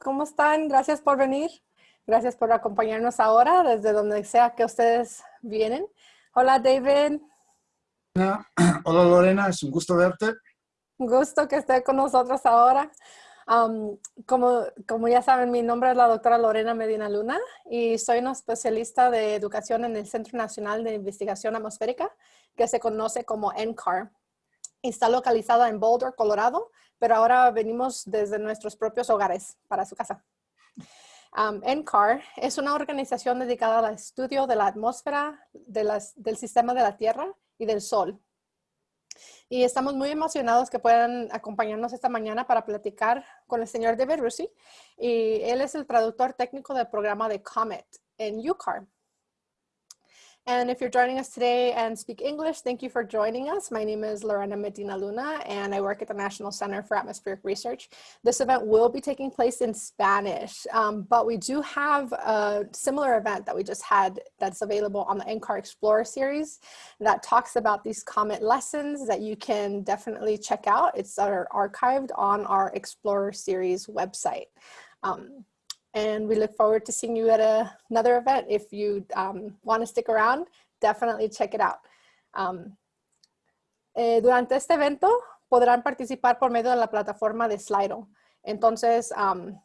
¿cómo están? Gracias por venir. Gracias por acompañarnos ahora desde donde sea que ustedes vienen. Hola, David. Hola, Lorena. Es un gusto verte. Un gusto que esté con nosotros ahora. como, como ya saben, mi nombre es la doctora Lorena Medina Luna y soy una especialista de educación en el Centro Nacional de Investigación Atmosférica, que se conoce como NCAR. Está localizada en Boulder, Colorado, pero ahora venimos desde nuestros propios hogares para su casa. NCAR es una organización dedicada al estudio de la atmósfera, del sistema de la Tierra y del Sol. Y estamos muy emocionados que puedan acompañarnos esta mañana para platicar con el señor David Rusi. Y él es el traductor técnico del programa de COMET en UCAR. And if you're joining us today and speak English, thank you for joining us. My name is Lorena Medina Luna, and I work at the National Center for Atmospheric Research. This event will be taking place in Spanish, um, but we do have a similar event that we just had that's available on the NCAR Explorer series that talks about these comet lessons that you can definitely check out. It's archived on our Explorer series website. Um, and we look forward to seeing you at another event. If you um, want to stick around, definitely check it out. Um, eh, durante este evento podrán participar por medio de la plataforma de Slido. Entonces, um,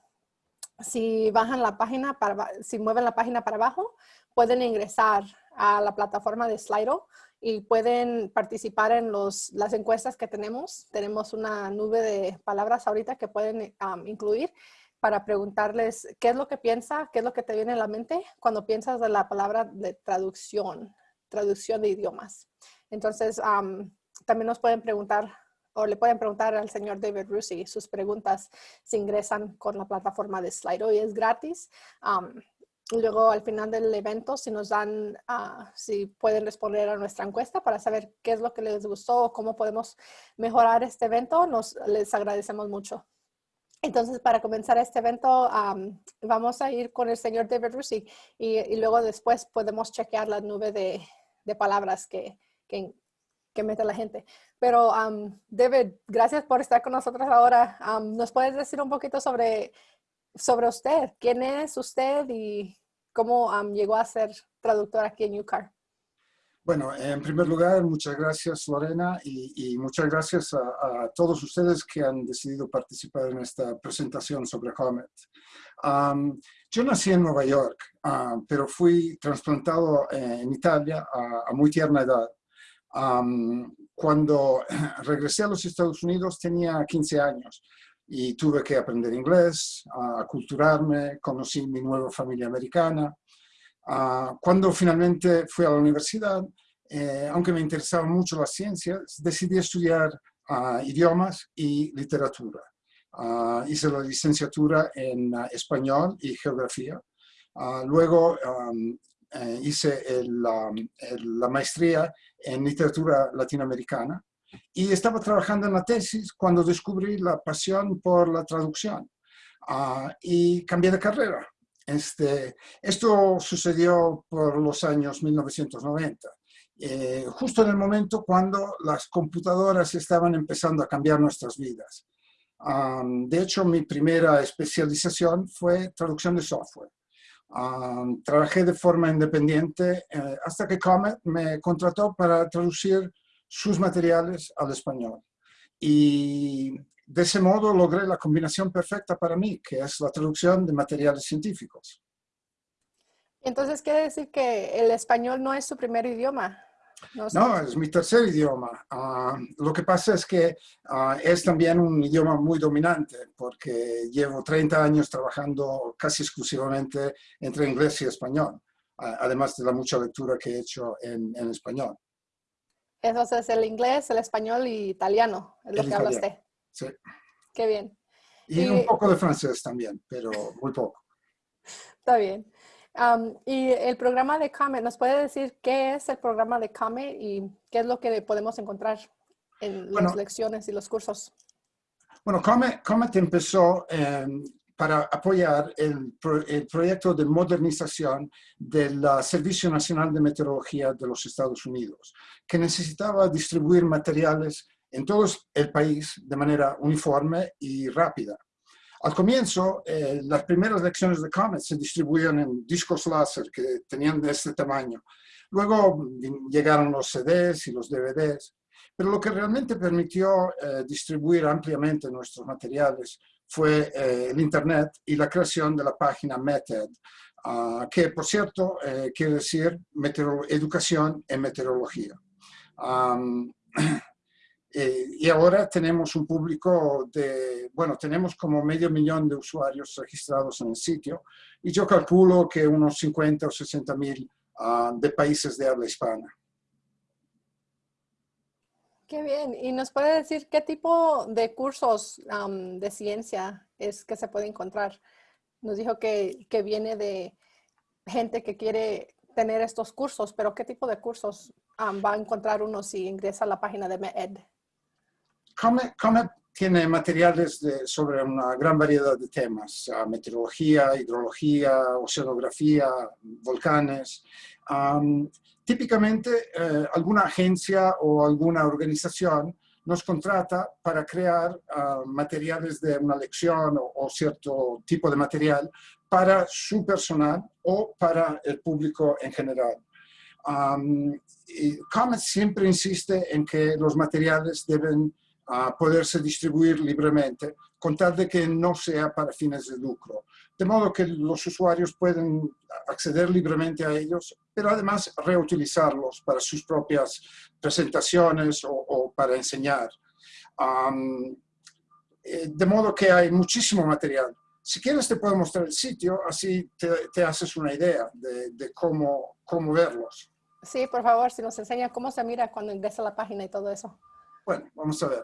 si bajan la página, si mueven la página para abajo, pueden ingresar a la plataforma de Slido y pueden participar en los, las encuestas que tenemos. Tenemos una nube de palabras ahorita que pueden incluir para preguntarles qué es lo que piensa, qué es lo que te viene a la mente cuando piensas de la palabra de traducción, traducción de idiomas. Entonces, también nos pueden preguntar o le pueden preguntar al señor David Rusi sus preguntas si ingresan con la plataforma de Slido y es gratis. luego al final del evento, si nos dan, ah, si pueden responder a nuestra encuesta para saber qué es lo que les gustó o cómo podemos mejorar este evento, nos les agradecemos mucho. Entonces, para comenzar este evento, vamos a ir con el señor David Rusi y, luego después podemos chequear la nube de, palabras que, que, mete la gente. Pero, David, gracias por estar con nosotros ahora. ¿Nos puedes decir un poquito sobre, sobre usted? ¿Quién es usted y cómo llegó a ser traductor aquí en UCAR? Bueno, en primer lugar, muchas gracias Lorena y, muchas gracias a, todos ustedes que han decidido participar en esta presentación sobre Comet. yo nací en Nueva York, pero fui trasplantado en Italia a, muy tierna edad. cuando regresé a los Estados Unidos tenía 15 años y tuve que aprender inglés, aculturarme, conocí mi nueva familia americana, Ah, cuando finalmente fui a la universidad, eh, aunque me interesaba mucho la ciencia, decidí estudiar ah, idiomas y literatura. Ah, hice la licenciatura en español y geografía. luego eh, hice la maestría en literatura latinoamericana y estaba trabajando en la tesis cuando descubrí la pasión por la traducción y cambié de carrera. Este, esto sucedió por los años 1990, eh, justo en el momento cuando las computadoras estaban empezando a cambiar nuestras vidas. de hecho, mi primera especialización fue traducción de software. trabajé de forma independiente eh, hasta que Comet me contrató para traducir sus materiales al español. Y de ese modo logré la combinación perfecta para mí, que es la traducción de materiales científicos. Entonces, ¿quiere decir que el español no es su primer idioma? No, es mi tercer idioma. Ah, lo que pasa es que ah, es también un idioma muy dominante, porque llevo 30 años trabajando casi exclusivamente entre inglés y español, además de la mucha lectura que he hecho en, español. Entonces, es el inglés, el español y italiano, es lo que habla usted. Sí. Qué bien. Y, un poco de francés también, pero muy poco. Está bien. y el programa de COMET, ¿nos puede decir qué es el programa de COMET y qué es lo que podemos encontrar en las lecciones y los cursos? Bueno, COMET, Comet empezó em, para apoyar el, el, proyecto de modernización del Servicio Nacional de Meteorología de los Estados Unidos, que necesitaba distribuir materiales en todo el país de manera uniforme y rápida. Al comienzo, eh, las primeras lecciones de Comet se distribuían en discos láser que tenían de este tamaño. Luego llegaron los CDs y los DVDs. Pero lo que realmente permitió eh, distribuir ampliamente nuestros materiales fue eh, el Internet y la creación de la página METED, ah, que por cierto quiere decir educación en meteorología. Eh, y ahora tenemos un público de, bueno, tenemos como medio millón de usuarios registrados en el sitio y yo calculo que unos 50 o 60 mil ah, de países de habla hispana. Qué bien. ¿Y nos puede decir qué tipo de cursos de ciencia es que se puede encontrar? Nos dijo que, que viene de gente que quiere tener estos cursos, pero ¿qué tipo de cursos va a encontrar uno si ingresa a la página de MED? Comet, tiene materiales sobre una gran variedad de temas, meteorología, hidrología, oceanografía, volcanes. típicamente, eh, alguna agencia o alguna organización nos contrata para crear ah, materiales de una lección o, cierto tipo de material para su personal o para el público en general. Comet siempre insiste en que los materiales deben a poderse distribuir libremente, con tal de que no sea para fines de lucro. De modo que los usuarios pueden acceder libremente a ellos, pero además reutilizarlos para sus propias presentaciones o, para enseñar. Eh, de modo que hay muchísimo material. Si quieres te puedo mostrar el sitio, así te, haces una idea de, cómo, cómo verlos. Sí, por favor, si nos enseña cómo se mira cuando ingresa la página y todo eso. Bueno, vamos a ver.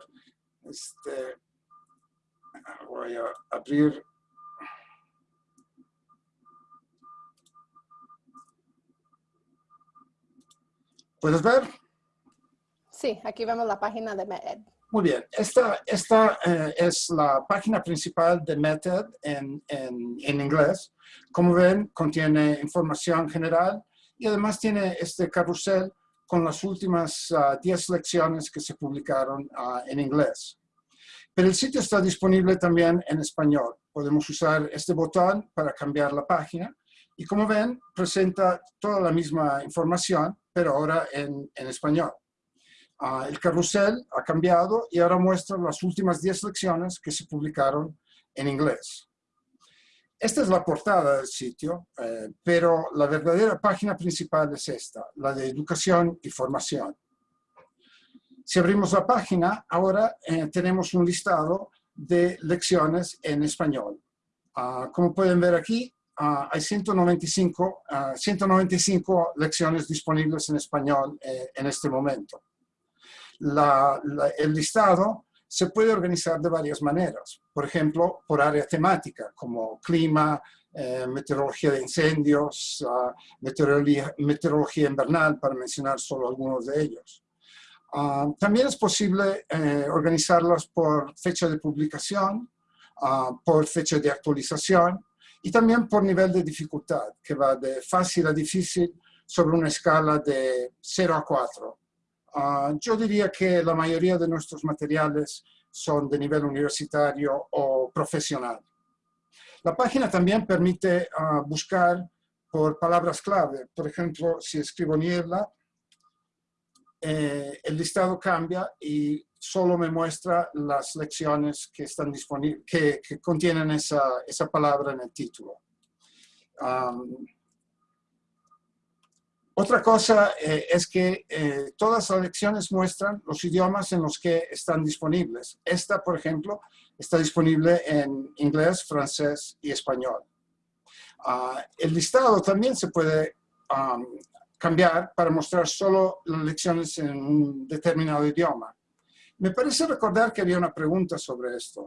Este, voy a abrir. ¿Puedes ver? Sí, aquí vemos la página de METED. Muy bien, esta, esta eh, es la página principal de METED en, en, en, inglés. Como ven, contiene información general y además tiene este carrusel con las últimas 10 ah, lecciones que se publicaron ah, en inglés. Pero el sitio está disponible también en español. Podemos usar este botón para cambiar la página y como ven, presenta toda la misma información, pero ahora en, en español. Ah, el carrusel ha cambiado y ahora muestra las últimas 10 lecciones que se publicaron en inglés. Esta es la portada del sitio, eh, pero la verdadera página principal es esta, la de educación y formación. Si abrimos la página, ahora eh, tenemos un listado de lecciones en español. Ah, como pueden ver aquí, ah, hay 195, 195 ah, lecciones disponibles en español eh, en este momento. el listado se puede organizar de varias maneras. Por ejemplo, por área temática, como clima, eh, meteorología de incendios, ah, meteorología, invernal, para mencionar solo algunos de ellos. Ah, también es posible eh, organizarlas por fecha de publicación, ah, por fecha de actualización y también por nivel de dificultad, que va de fácil a difícil sobre una escala de 0 a 4. Ah, yo diría que la mayoría de nuestros materiales son de nivel universitario o profesional. La página también permite ah, buscar por palabras clave. Por ejemplo, si escribo niebla, eh, el listado cambia y solo me muestra las lecciones que, están disponibles, que, contienen esa, palabra en el título. Otra cosa eh, es que eh, todas las lecciones muestran los idiomas en los que están disponibles. Esta, por ejemplo, está disponible en inglés, francés y español. Ah, el listado también se puede cambiar para mostrar solo las lecciones en un determinado idioma. Me parece recordar que había una pregunta sobre esto.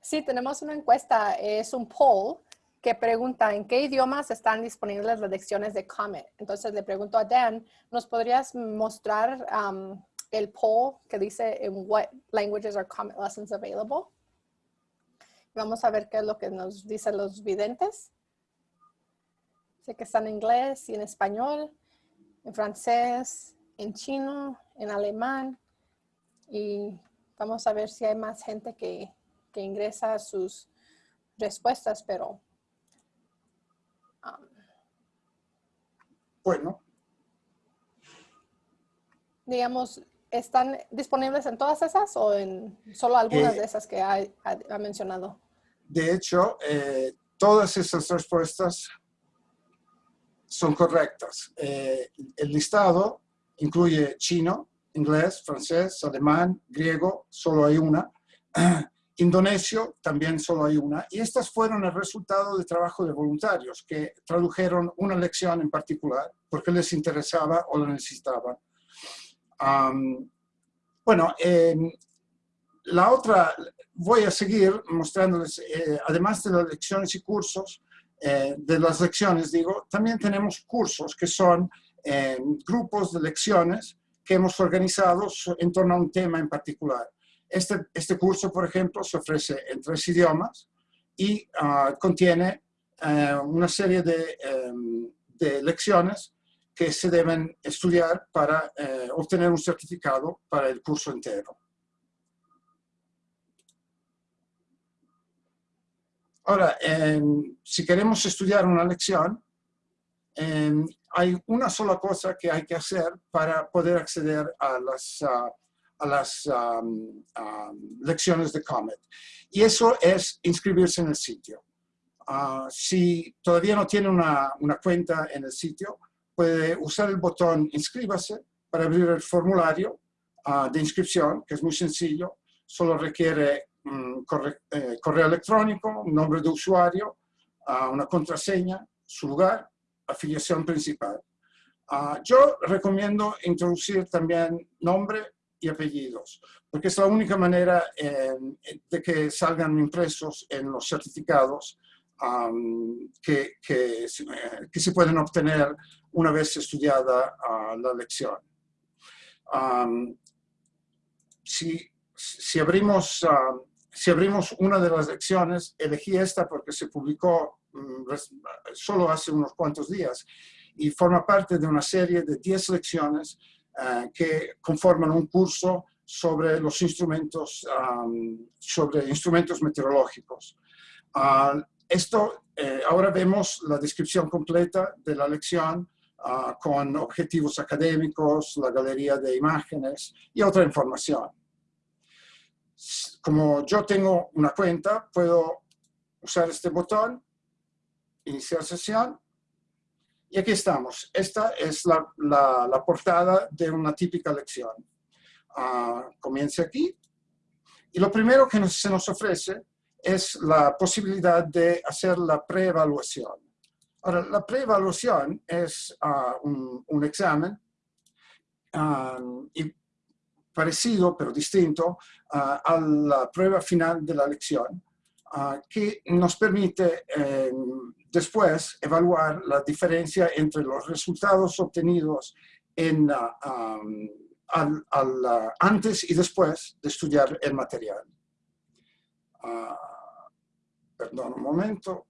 Sí, tenemos una encuesta, es un poll que pregunta en qué idiomas están disponibles las lecciones de Comet. Entonces le pregunto a Dan, ¿nos podrías mostrar um, el poll que dice en what languages are Comet lessons available? Vamos a ver qué es lo que nos dicen los videntes. Sé que están en inglés y en español, en francés, en chino, en alemán. Y vamos a ver si hay más gente que, que ingresa sus respuestas, pero... Bueno, digamos, ¿están disponibles en todas esas o en solo algunas Eh, de esas que ha, ha- ha mencionado? de hecho, eh, todas esas respuestas son correctas. Eh, el listado incluye chino, inglés, francés, alemán, griego, solo hay una. Indonesio, también solo hay una. Y estas fueron el resultado de trabajo de voluntarios que tradujeron una lección en particular porque les interesaba o lo necesitaban. Bueno, em, la otra, voy a seguir mostrándoles, eh, además de las lecciones y cursos, eh, de las lecciones, digo, también tenemos cursos que son eh, grupos de lecciones que hemos organizado en torno a un tema en particular. Este, este curso, por ejemplo, se ofrece en tres idiomas y ah, contiene eh, una serie de, em, de lecciones que se deben estudiar para eh, obtener un certificado para el curso entero. Ahora, si queremos estudiar una lección, hay una sola cosa que hay que hacer para poder acceder a las, ah, a las am, am, lecciones de Comet. Y eso es inscribirse en el sitio. Ah, si todavía no tiene una, una cuenta en el sitio, puede usar el botón inscríbase para abrir el formulario ah, de inscripción, que es muy sencillo. Solo requiere mm, corre- eh, correo electrónico, nombre de usuario, ah, una contraseña, su lugar, afiliación principal. Yo recomiendo introducir también nombre y apellidos, porque es la única manera eh, de que salgan impresos en los certificados am, que, que, que se pueden obtener una vez estudiada ah, la lección. Am, si, si, abrimos, ah, si abrimos una de las lecciones, elegí esta porque se publicó res- solo hace unos cuantos días y forma parte de una serie de 10 lecciones ah, que conforman un curso sobre los instrumentos, am, sobre instrumentos meteorológicos. Ah, esto, eh, ahora vemos la descripción completa de la lección ah, con objetivos académicos, la galería de imágenes y otra información. Como yo tengo una cuenta, puedo usar este botón, iniciar sesión, y aquí estamos. Esta es la, la- la portada de una típica lección. Ah, comienza aquí, y lo primero que nos- se nos ofrece es la posibilidad de hacer la preevaluación. Ahora, la preevaluación es ah, un, un examen ah, y parecido, pero distinto, a la prueba final de la lección, que nos permite eh, después evaluar la diferencia entre los resultados obtenidos en, ah, am, al- al, ah, antes y después de estudiar el material. Ah, perdón un momento.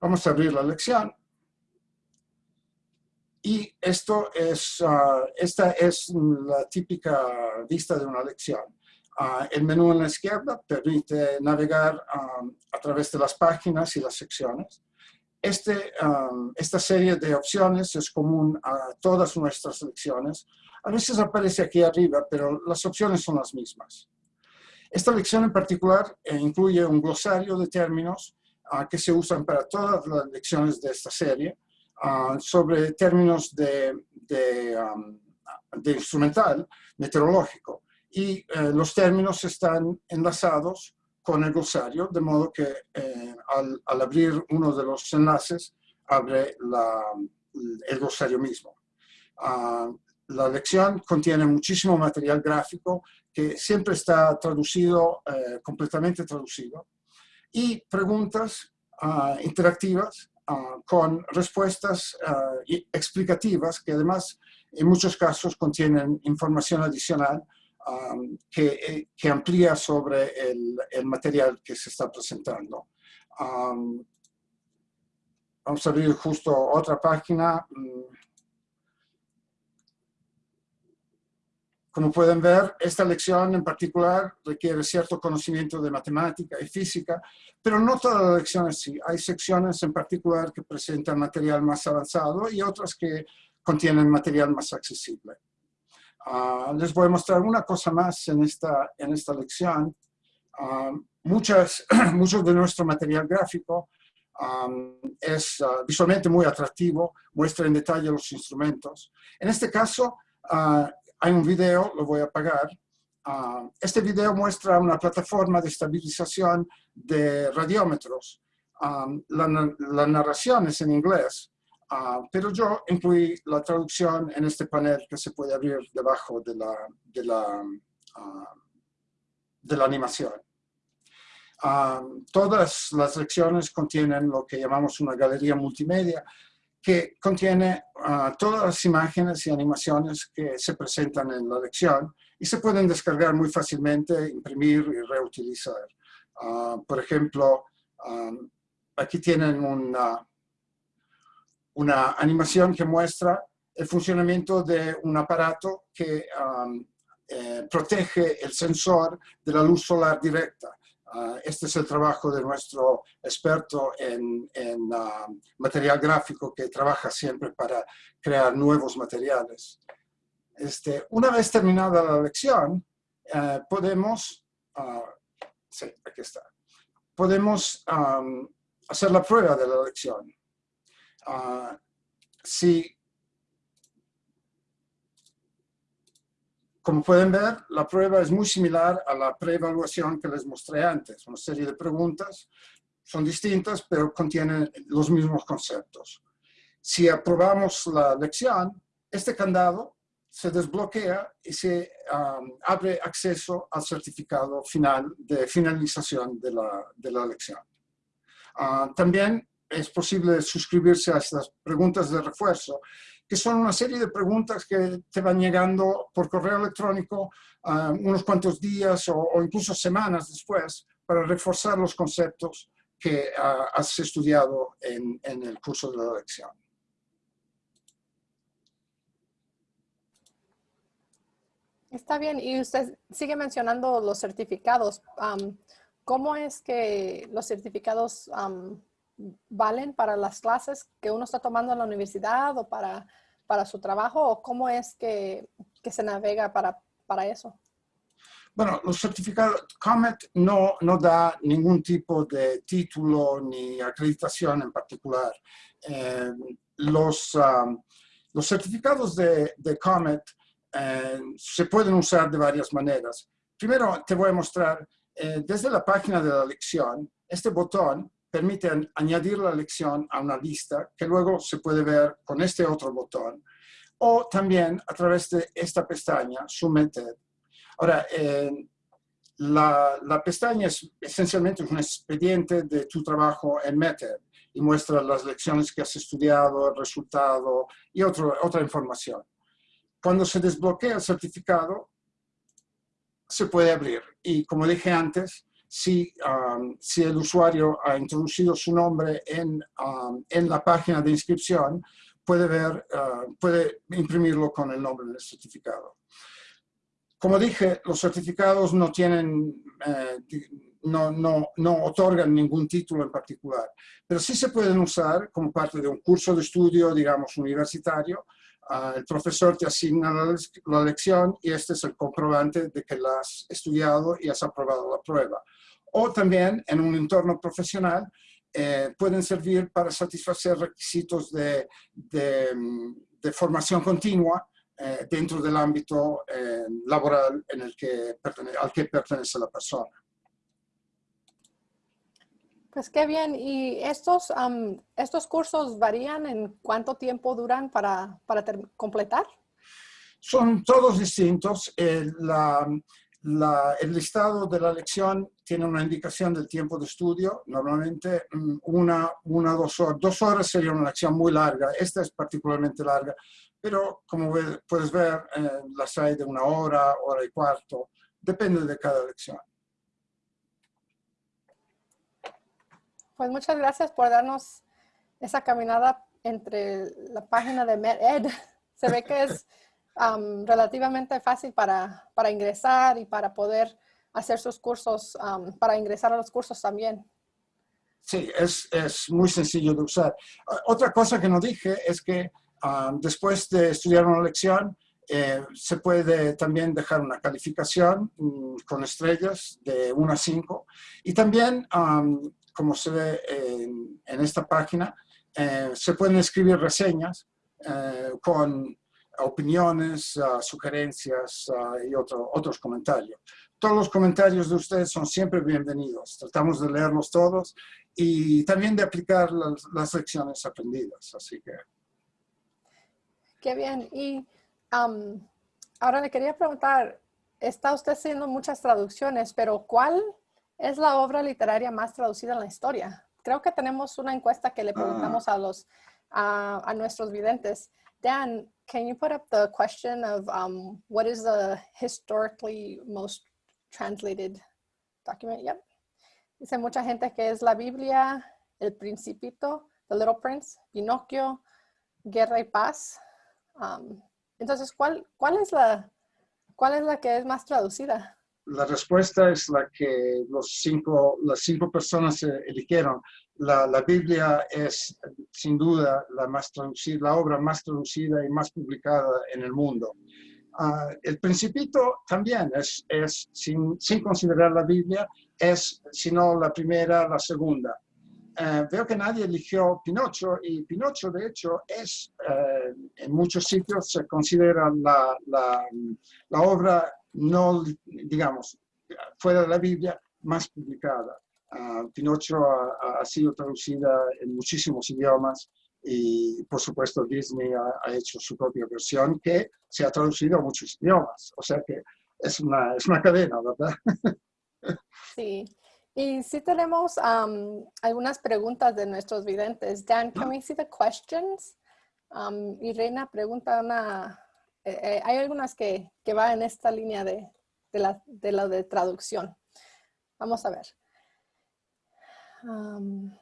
Vamos a abrir la lección. Y esto es, esta es la típica vista de una lección. Ah, el menú en la izquierda permite navegar ah, a través de las páginas y las secciones. Este, ah, esta serie de opciones es común a todas nuestras lecciones. A veces aparece aquí arriba, pero las opciones son las mismas. Esta lección en particular eh, incluye un glosario de términos ah, que se usan para todas las lecciones de esta serie ah, sobre términos de, de, am, de instrumental meteorológico. Y eh, los términos están enlazados con el glosario, de modo que eh, al, al abrir uno de los enlaces, abre la- el glosario mismo. Ah, la lección contiene muchísimo material gráfico que siempre está traducido, eh, completamente traducido, y preguntas ah, interactivas ah, con respuestas explicativas que además en muchos casos contienen información adicional ah, que, eh, que amplía sobre el, el material que se está presentando. Ah, vamos a abrir justo otra página. mm, como pueden ver, esta lección en particular requiere cierto conocimiento de matemática y física, pero no todas las lecciones sí. Hay secciones en particular que presentan material más avanzado y otras que contienen material más accesible. Ah, les voy a mostrar una cosa más en esta, en esta lección. Ah, muchas, mucho de nuestro material gráfico es ah, visualmente muy atractivo, muestra en detalle los instrumentos. En este caso, hay un video, lo voy a apagar. este video muestra una plataforma de estabilización de radiómetros. la, la narración es en inglés, Ah, pero yo incluí la traducción en este panel que se puede abrir debajo de la, de la, ah, de la animación. Ah, todas las lecciones contienen lo que llamamos una galería multimedia, que contiene todas las imágenes y animaciones que se presentan en la lección y se pueden descargar muy fácilmente, imprimir y reutilizar. por ejemplo, aquí tienen una, una animación que muestra el funcionamiento de un aparato que um, eh, protege el sensor de la luz solar directa. Uh, este es el trabajo de nuestro experto en, um, material gráfico que trabaja siempre para crear nuevos materiales. Este, una vez terminada la lección, eh, podemos, uh, sí, aquí está, podemos um, hacer la prueba de la lección. Ah, si, como pueden ver, la prueba es muy similar a la preevaluación que les mostré antes. Una serie de preguntas, son distintas, pero contienen los mismos conceptos. Si aprobamos la lección, este candado se desbloquea y se abre acceso al certificado final de finalización de la, de la lección. Ah, también es posible suscribirse a estas preguntas de refuerzo, que son una serie de preguntas que te van llegando por correo electrónico uh, unos cuantos días o, incluso semanas después para reforzar los conceptos que uh, has estudiado en, el curso de la lección. Está bien, y usted sigue mencionando los certificados. ¿Cómo es que los certificados valen para las clases que uno está tomando en la universidad o para, para su trabajo? ¿O cómo es que, que se navega para, para, eso? Bueno, los certificados, COMET no, no da ningún tipo de título ni acreditación en particular. Eh, los, um, los certificados de, de COMET eh, se pueden usar de varias maneras. Primero te voy a mostrar, eh, desde la página de la lección, este botón permite añadir la lección a una lista que luego se puede ver con este otro botón o también a través de esta pestaña, Submitted. Ahora, la, la, pestaña es esencialmente un expediente de tu trabajo en Method y muestra las lecciones que has estudiado, el resultado y otro, otra información. Cuando se desbloquea el certificado, se puede abrir. Y como dije antes, si, um, si el usuario ha introducido su nombre en, um, en la página de inscripción, puede, ver, uh, puede imprimirlo con el nombre del certificado. Como dije, los certificados no tienen, eh, no, no, no, otorgan ningún título en particular, pero sí se pueden usar como parte de un curso de estudio, digamos, universitario. El profesor te asigna la, la, lección y este es el comprobante de que la has estudiado y has aprobado la prueba o también en un entorno profesional eh, pueden servir para satisfacer requisitos de, de, de formación continua eh, dentro del ámbito eh, laboral en el que al que pertenece la persona. Pues qué bien. ¿Y estos, um, estos cursos varían en cuánto tiempo duran para, para completar? Son todos distintos. la, el listado de la lección tiene una indicación del tiempo de estudio, normalmente mm, una, una dos horas. Dos horas sería una lección muy larga, esta es particularmente larga, pero como puedes ver, eh, las hay de una hora, hora y cuarto, depende de cada lección. Pues muchas gracias por darnos esa caminada entre la página de MedEd. Se ve que es um, relativamente fácil para, para ingresar y para poder hacer sus cursos, um, para ingresar a los cursos también. Sí, es, es, muy sencillo de usar. Otra cosa que no dije es que um, después de estudiar una lección, eh, se puede también dejar una calificación mm, con estrellas de 1 a 5 y también, um, como se ve en, en esta página, eh, se pueden escribir reseñas eh, con opiniones, uh, sugerencias uh, y otro, otros comentarios. Todos los comentarios de ustedes son siempre bienvenidos. Tratamos de leerlos todos y también de aplicar las, las lecciones aprendidas. Así que... Qué bien. Y um, ahora le quería preguntar, está usted haciendo muchas traducciones, pero ¿cuál es la obra literaria más traducida en la historia? Creo que tenemos una encuesta que le preguntamos a los a, a nuestros videntes. Dan, can you put up the question of um, what is the historically most translated document? Yep. Dice mucha gente que es la Biblia, El Principito, The Little Prince, Pinocchio, Guerra y Paz. Um, entonces, ¿cuál, cuál, es la, ¿cuál es la que es más traducida? La respuesta es la que los cinco, las cinco personas eligieron. La, la, Biblia es sin duda la, más la obra más traducida y más publicada en el mundo. Uh, el Principito también es, es sin, sin, considerar la Biblia, es sino la primera, la segunda. Uh, veo que nadie eligió Pinocho y Pinocho de hecho es, uh, en muchos sitios se considera la, la, la obra no, digamos, fuera de la Biblia, más publicada. Uh, Pinocho ha, ha, sido traducida en muchísimos idiomas y por supuesto Disney ha, ha, hecho su propia versión que se ha traducido a muchos idiomas. O sea que es una, es una cadena, ¿verdad? Sí. Y sí tenemos um, algunas preguntas de nuestros videntes. Dan, can we see the questions? Um, y Reina pregunta una, eh, eh, hay algunas que, que van en esta línea de, de, la, de la de traducción. Vamos a ver. Um,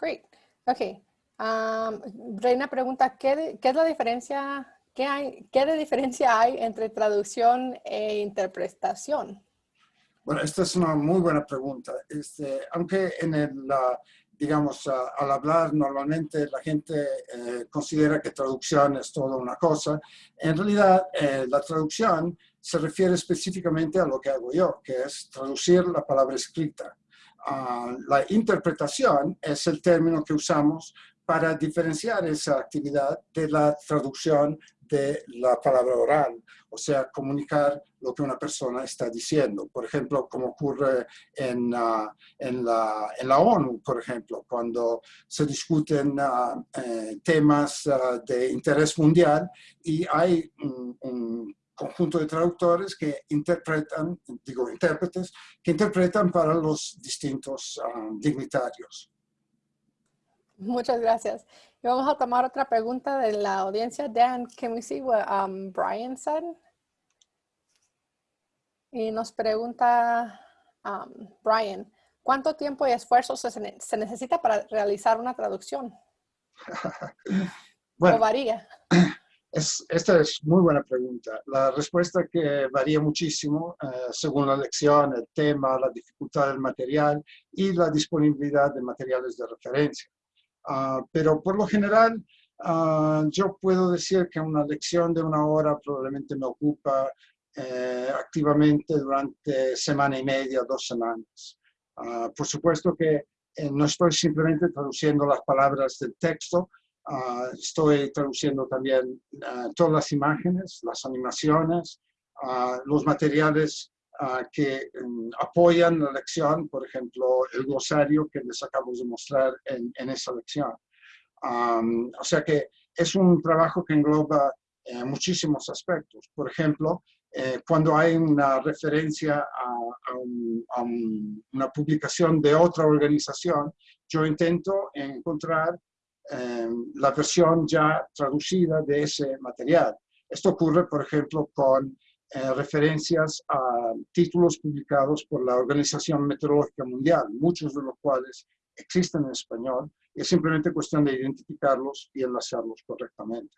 great. Ok. Um, Reina pregunta, ¿qué, ¿qué, es la diferencia, qué, hay, qué diferencia hay entre traducción e interpretación? Bueno, esta es una muy buena pregunta. Este, aunque en el, digamos, al hablar normalmente la gente eh, considera que traducción es toda una cosa. En realidad, eh, la traducción se refiere específicamente a lo que hago yo, que es traducir la palabra escrita. Uh, la interpretación es el término que usamos para diferenciar esa actividad de la traducción de la palabra oral, o sea, comunicar lo que una persona está diciendo. Por ejemplo, como ocurre en, uh, en, la, en la, ONU, por ejemplo, cuando se discuten uh, eh, temas uh, de interés mundial y hay un conjunto de traductores que interpretan, digo intérpretes, que interpretan para los distintos dignitarios. Muchas gracias. Y vamos a tomar otra pregunta de la audiencia. Dan, can we see what um, Brian said? Y nos pregunta um, Brian, ¿cuánto tiempo y esfuerzo se, se, necesita para realizar una traducción? bueno, ¿O varía? Es, esta es muy buena pregunta. La respuesta que varía muchísimo eh, según la lección, el tema, la dificultad del material y la disponibilidad de materiales de referencia. Uh, pero por lo general, uh, yo puedo decir que una lección de una hora probablemente me ocupa eh, activamente durante semana y media, dos semanas. Uh, por supuesto que eh, no estoy simplemente traduciendo las palabras del texto, estoy traduciendo también todas las imágenes, las animaciones, los materiales Uh, que um, apoyan la lección, por ejemplo, el glosario que les acabo de mostrar en, en esa lección. Um, o sea que es un trabajo que engloba eh, muchísimos aspectos. Por ejemplo, eh, cuando hay una referencia a, a, un, a un, una publicación de otra organización, yo intento encontrar eh, la versión ya traducida de ese material. Esto ocurre, por ejemplo, con eh, referencias a títulos publicados por la Organización Meteorológica Mundial, muchos de los cuales existen en español, y es simplemente cuestión de identificarlos y enlazarlos correctamente.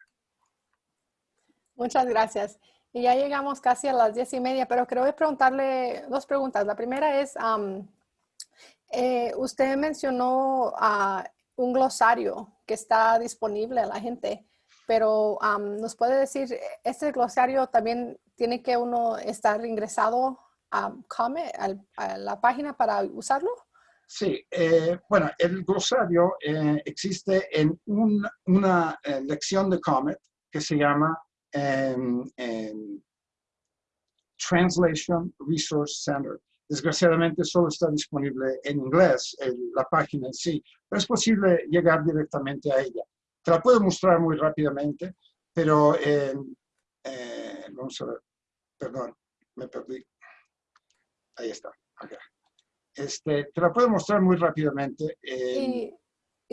Muchas gracias. Y ya llegamos casi a las diez y media, pero creo que preguntarle dos preguntas. La primera es, eh, usted mencionó a un glosario que está disponible a la gente, pero ¿nos puede decir, este glosario también tiene que uno estar ingresado a, Comet, a la página para usarlo? Sí, eh, bueno, el glosario eh, existe en una lección de Comet que se llama Translation Resource Center. Desgraciadamente solo está disponible en inglés la página en sí, pero es posible llegar directamente a ella. Te la puedo mostrar muy rápidamente, pero eh, vamos a ver, perdón, me perdí. Ahí está, acá. Este, te la puedo mostrar muy rápidamente. y,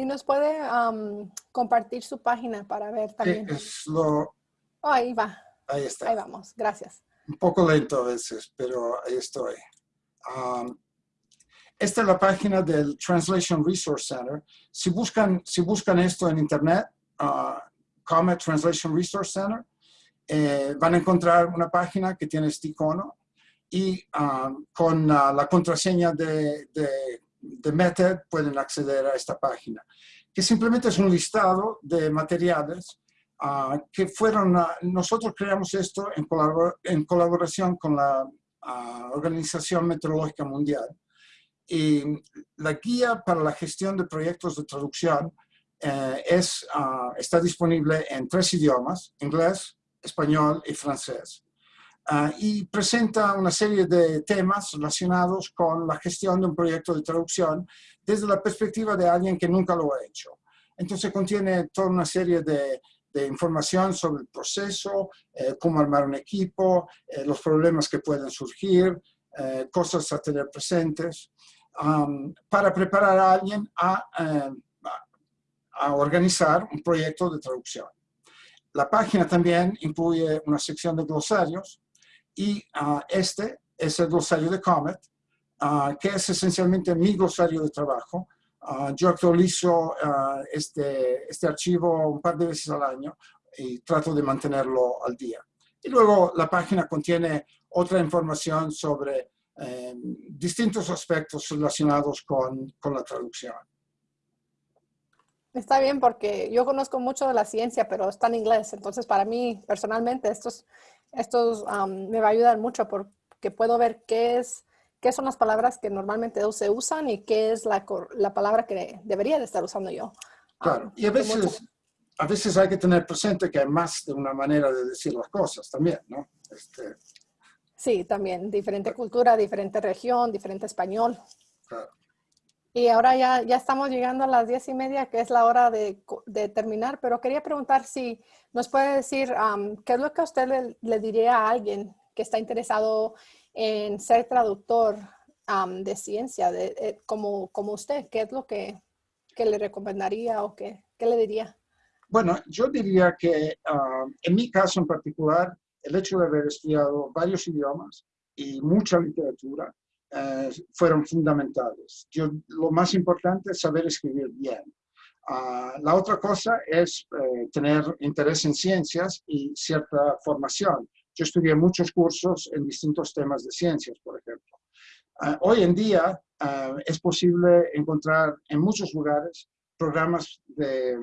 nos puede compartir su página para ver también. Es lo, Oh, ahí va. Ahí está. Ahí vamos, gracias. Un poco lento a veces, pero ahí estoy. Um, esta es la página del Translation Resource Center. Si buscan, si buscan esto en internet, uh, Comet Translation Resource Center, eh, van a encontrar una página que tiene este icono y um, con uh, la contraseña de, de, Method pueden acceder a esta página, que simplemente es un listado de materiales Ah, que fueron, nosotros creamos esto en, en colaboración con la ah, Organización Meteorológica Mundial. Y la guía para la gestión de proyectos de traducción eh, es, ah, está disponible en tres idiomas, inglés, español y francés. y presenta una serie de temas relacionados con la gestión de un proyecto de traducción desde la perspectiva de alguien que nunca lo ha hecho. Entonces contiene toda una serie de de información sobre el proceso, eh, cómo armar un equipo, eh, los problemas que pueden surgir, eh, cosas a tener presentes, para preparar a alguien a, a, organizar un proyecto de traducción. La página también incluye una sección de glosarios y ah, este es el glosario de Comet, ah, que es esencialmente mi glosario de trabajo, Ah, yo actualizo este, este archivo un par de veces al año y trato de mantenerlo al día. Y luego la página contiene otra información sobre eh, distintos aspectos relacionados con, con, la traducción. Está bien porque yo conozco mucho de la ciencia, pero está en inglés. Entonces, para mí, personalmente, estos, estos me va a ayudar mucho porque puedo ver qué es qué son las palabras que normalmente se usan y qué es la, la palabra que debería de estar usando yo. Claro, ah, y a veces, a veces hay que tener presente que hay más de una manera de decir las cosas también, ¿no? Este, sí, también, diferente cultura, diferente región, diferente español. Claro. Y ahora ya, ya estamos llegando a las diez y media, que es la hora de, de terminar, pero quería preguntar si nos puede decir qué es lo que usted le, le diría a alguien que está interesado en ser traductor de ciencia, de, eh, como, como usted? ¿Qué es lo que, que le recomendaría o qué, qué, le diría? Bueno, yo diría que en mi caso en particular, el hecho de haber estudiado varios idiomas y mucha literatura eh, fueron fundamentales. Yo, lo más importante es saber escribir bien. Ah, la otra cosa es eh, tener interés en ciencias y cierta formación. Yo estudié muchos cursos en distintos temas de ciencias, por ejemplo. Ah, hoy en día ah, es posible encontrar en muchos lugares programas de,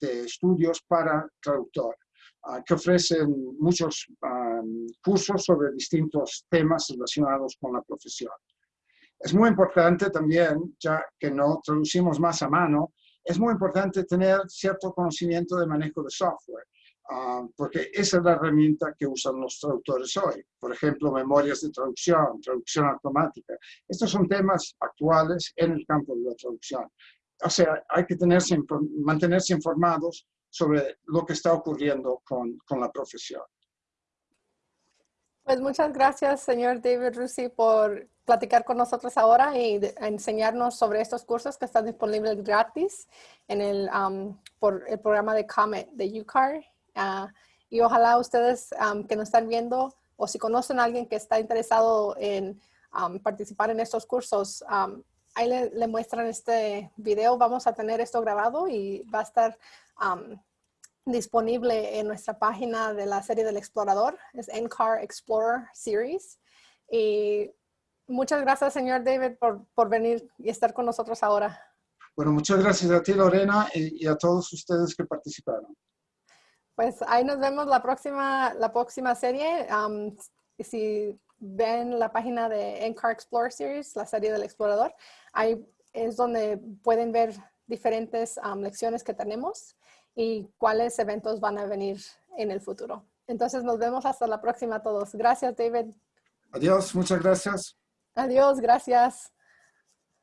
estudios para traductor, ah, que ofrecen muchos cursos sobre distintos temas relacionados con la profesión. Es muy importante también, ya que no traducimos más a mano, es muy importante tener cierto conocimiento de manejo de software. Ah, porque esa es la herramienta que usan los traductores hoy. Por ejemplo, memorias de traducción, traducción automática. Estos son temas actuales en el campo de la traducción. O sea, hay que tenerse, mantenerse informados sobre lo que está ocurriendo con, con la profesión. Pues muchas gracias, señor David Rusi, por platicar con nosotros ahora y enseñarnos sobre estos cursos que están disponibles gratis en el, por el programa de Comet de UCAR Ah, y ojalá ustedes que nos están viendo o si conocen a alguien que está interesado en participar en estos cursos, ahí le, le muestran este video. Vamos a tener esto grabado y va a estar um, disponible en nuestra página de la serie del explorador. Es NCAR Explorer Series. Y muchas gracias, señor David, por, por venir y estar con nosotros ahora. Bueno, muchas gracias a ti, Lorena, y, y a todos ustedes que participaron. Pues ahí nos vemos la próxima, la próxima serie. Um, si ven la página de NCAR Explorer Series, la serie del explorador, ahí es donde pueden ver diferentes um, lecciones que tenemos y cuáles eventos van a venir en el futuro. Entonces nos vemos hasta la próxima a todos. Gracias, David. Adiós, muchas gracias. Adiós, gracias.